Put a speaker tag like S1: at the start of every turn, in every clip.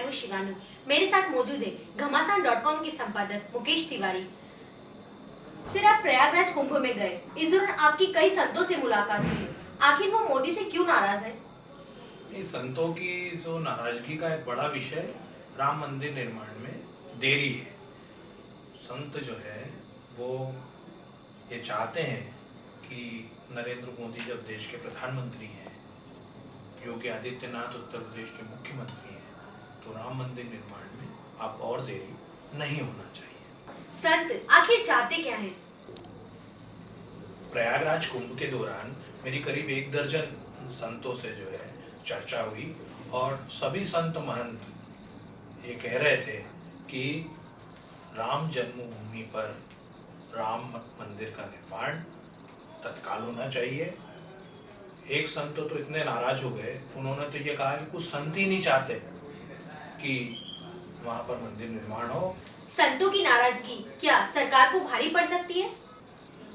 S1: मैं हूँ शिवानी। मेरे साथ मौजूद है घमासान डॉट कॉम के संपादक मुकेश तिवारी। सिर आप प्रयागराज कुंभ में गए। इस दौरान आपकी कई संतों से मुलाकात हुई। आखिर वो मोदी से क्यों नाराज़ है?
S2: संतों की जो नाराज़गी का एक बड़ा विषय राम मंदिर निर्माण में देरी है। संत जो है, वो ये चाहते हैं कि नरेंद्र मोदी जब देश के प्रधानमंत्री हैं, योगी आदित्यनाथ उत्तर प्रदेश के मुख्यमंत्री हैं तो राम मंदिर निर्माण में आप और देरी नहीं होना चाहिए।
S1: संत आखिर चाहते क्या हैं?
S2: प्रयागराज कुंभ के दौरान मेरी करीब एक दर्जन संतों से जो है चर्चा हुई और सभी संत महंत ये कह रहे थे कि राम जन्मभूमि पर राम मंदिर का निर्माण तत्काल होना चाहिए। एक संत तो इतने नाराज़ हो गए उन्होंने तो ये कहा कि कुछ संत ही नहीं चाहते। कि वहाँ पर मंदिर निर्माण हो।
S1: संतों की नाराज़गी क्या सरकार को भारी पड़ सकती है?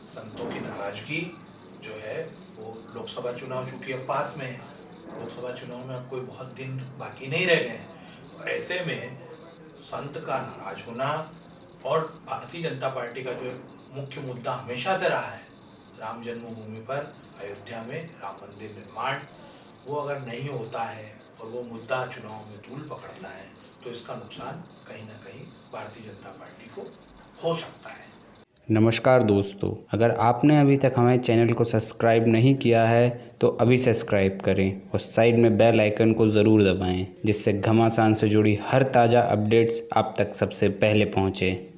S2: संतों की नाराज़गी जो है वो लोकसभा चुनाव चूँकि अब पास में है लोकसभा चुनाव में अब कोई बहुत दिन बाकी नहीं रह गए हैं। ऐसे में संत का नाराज़ होना और भारतीय जनता पार्टी का जो मुख्य मुद्दा हमेशा से रहा है राम जन्मभूमि पर अयोध्या में राम मंदिर निर्माण वो अगर नहीं होता है और वो मुद्दा चुनाव में तूल पकड़ता है तो इसका नुकसान कहीं ना कहीं भारतीय जनता पार्टी को हो सकता है।
S3: नमस्कार दोस्तों, अगर आपने अभी तक हमारे चैनल को सब्सक्राइब नहीं किया है तो अभी सब्सक्राइब करें और साइड में बेल आइकन को ज़रूर दबाएँ, जिससे घमासान से जुड़ी हर ताज़ा अपडेट्स आप तक सबसे पहले पहुँचें।